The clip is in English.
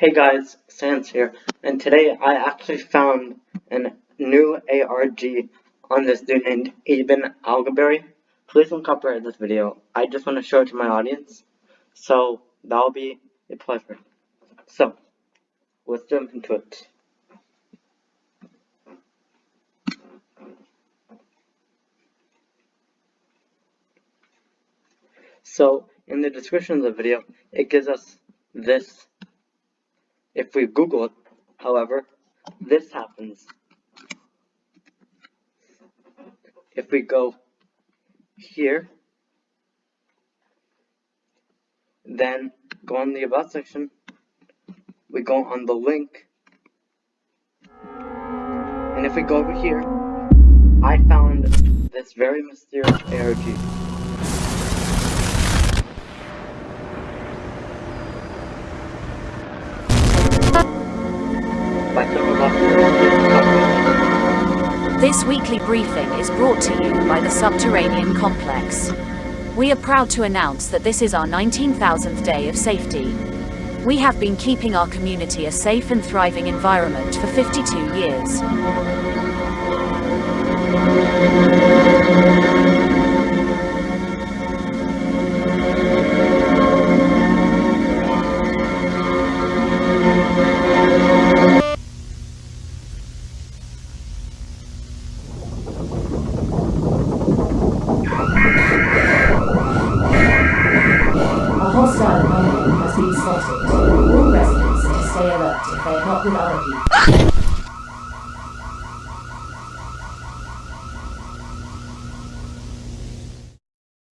Hey guys, Sans here, and today I actually found a new ARG on this dude named Eben Algaberry. Please don't copyright this video, I just want to show it to my audience, so that'll be a pleasure. So, let's jump into it. So, in the description of the video, it gives us this if we Google it, however, this happens. If we go here, then go on the About section, we go on the link, and if we go over here, I found this very mysterious ARG. This weekly briefing is brought to you by the Subterranean Complex. We are proud to announce that this is our 19,000th day of safety. We have been keeping our community a safe and thriving environment for 52 years. Been spotted. All residents stay alert if they are not with other people.